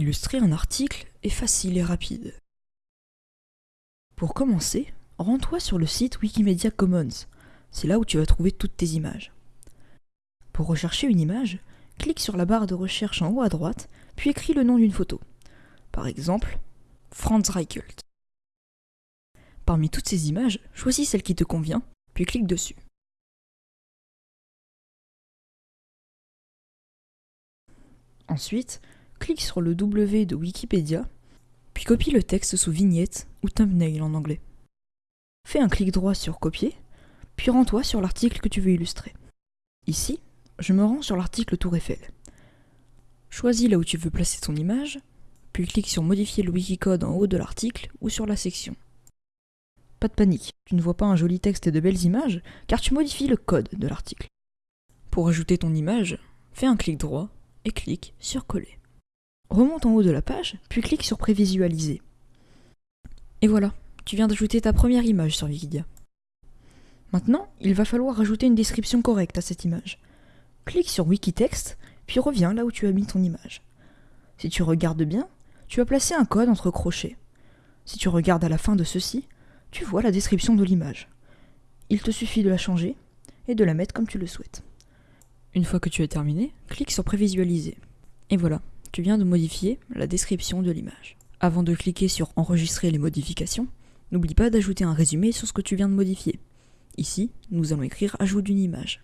Illustrer un article est facile et rapide. Pour commencer, rends-toi sur le site Wikimedia Commons. C'est là où tu vas trouver toutes tes images. Pour rechercher une image, clique sur la barre de recherche en haut à droite, puis écris le nom d'une photo. Par exemple, Franz Reichelt. Parmi toutes ces images, choisis celle qui te convient, puis clique dessus. Ensuite, clique sur le W de Wikipédia, puis copie le texte sous vignette ou thumbnail en anglais. Fais un clic droit sur Copier, puis rends-toi sur l'article que tu veux illustrer. Ici, je me rends sur l'article Tour Eiffel. Choisis là où tu veux placer ton image, puis clique sur Modifier le Wikicode en haut de l'article ou sur la section. Pas de panique, tu ne vois pas un joli texte et de belles images, car tu modifies le code de l'article. Pour ajouter ton image, fais un clic droit et clique sur Coller. Remonte en haut de la page, puis clique sur Prévisualiser. Et voilà, tu viens d'ajouter ta première image sur Wikidia. Maintenant, il va falloir ajouter une description correcte à cette image. Clique sur Wikitext, puis reviens là où tu as mis ton image. Si tu regardes bien, tu as placé un code entre crochets. Si tu regardes à la fin de ceci, tu vois la description de l'image. Il te suffit de la changer et de la mettre comme tu le souhaites. Une fois que tu as terminé, clique sur Prévisualiser. Et voilà, tu viens de modifier la description de l'image. Avant de cliquer sur Enregistrer les modifications, n'oublie pas d'ajouter un résumé sur ce que tu viens de modifier. Ici, nous allons écrire Ajout d'une image.